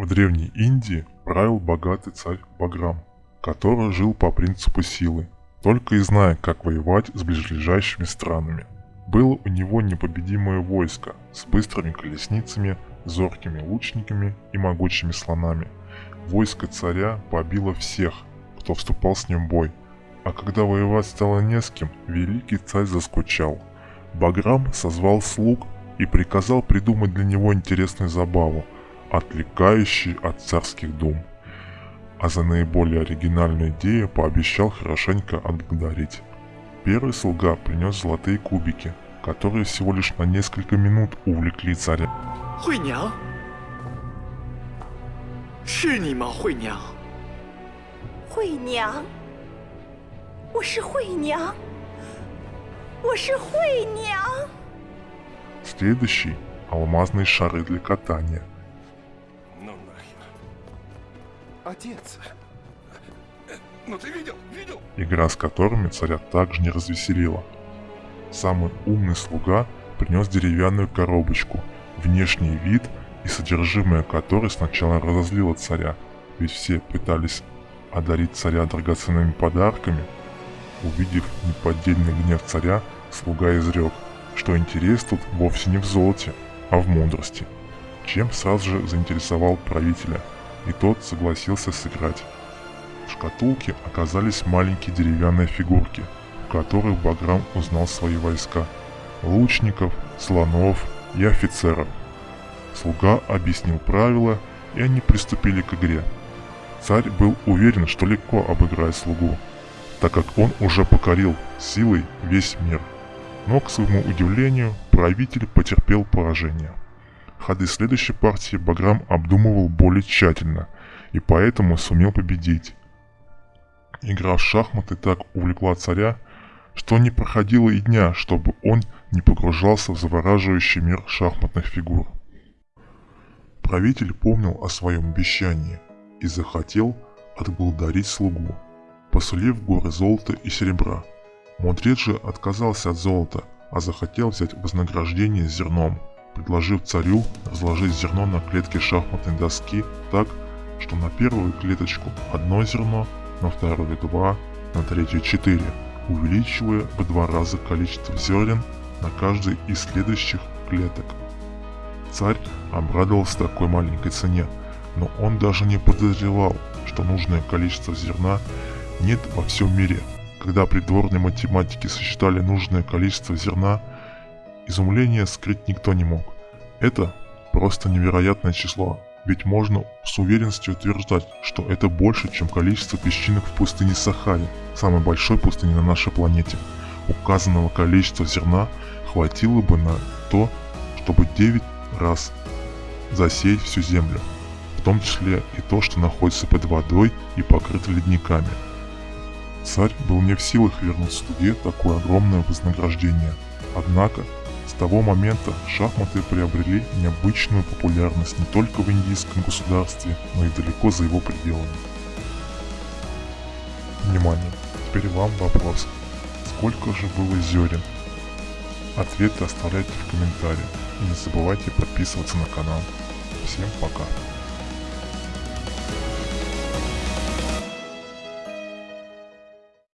В Древней Индии правил богатый царь Баграм, который жил по принципу силы, только и зная, как воевать с ближайшими странами. Было у него непобедимое войско с быстрыми колесницами, зоркими лучниками и могучими слонами. Войско царя побило всех, кто вступал с ним в бой, а когда воевать стало не с кем, великий царь заскучал. Баграм созвал слуг и приказал придумать для него интересную забаву – отвлекающий от царских дум. А за наиболее оригинальную идею пообещал хорошенько отблагодарить. Первый слуга принес золотые кубики, которые всего лишь на несколько минут увлекли царя. 惠娘，是你吗，惠娘？惠娘，我是惠娘，我是惠娘。 Следующий – алмазные шары для катания. Отец. Ну ты видел? Видел? игра с которыми царя также не развеселила. Самый умный слуга принес деревянную коробочку, внешний вид и содержимое которой сначала разозлило царя, ведь все пытались одарить царя драгоценными подарками. Увидев неподдельный гнев царя, слуга изрек, что интерес тут вовсе не в золоте, а в мудрости, чем сразу же заинтересовал правителя, и тот согласился сыграть. В шкатулке оказались маленькие деревянные фигурки, в которых Баграм узнал свои войска – лучников, слонов и офицеров. Слуга объяснил правила, и они приступили к игре. Царь был уверен, что легко обыграет слугу, так как он уже покорил силой весь мир. Но, к своему удивлению, правитель потерпел поражение. Ходы следующей партии Баграм обдумывал более тщательно, и поэтому сумел победить. Игра в шахматы так увлекла царя, что не проходило и дня, чтобы он не погружался в завораживающий мир шахматных фигур. Правитель помнил о своем обещании и захотел отблагодарить слугу, посулив горы золота и серебра. Мудрец же отказался от золота, а захотел взять вознаграждение зерном, предложив царю разложить зерно на клетке шахматной доски так, что на первую клеточку одно зерно, на вторую два, на третью четыре, увеличивая в два раза количество зерен на каждой из следующих клеток. Царь обрадовался такой маленькой цене, но он даже не подозревал, что нужное количество зерна нет во всем мире. Когда придворные математики сосчитали нужное количество зерна, изумление скрыть никто не мог. Это просто невероятное число, ведь можно с уверенностью утверждать, что это больше, чем количество песчинок в пустыне Сахаре, самой большой пустыне на нашей планете. Указанного количества зерна хватило бы на то, чтобы 9 раз засеять всю землю, в том числе и то, что находится под водой и покрыто ледниками. Царь был не в силах вернуть слуге такое огромное вознаграждение. Однако, того момента шахматы приобрели необычную популярность не только в индийском государстве, но и далеко за его пределами. Внимание! Теперь вам вопрос. Сколько же было зерен? Ответы оставляйте в комментариях и не забывайте подписываться на канал. Всем пока!